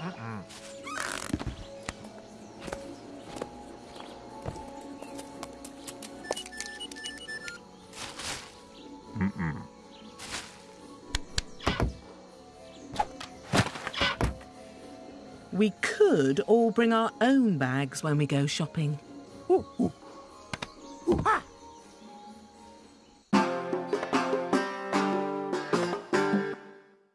Uh-uh. We could all bring our own bags when we go shopping. Ooh, ooh.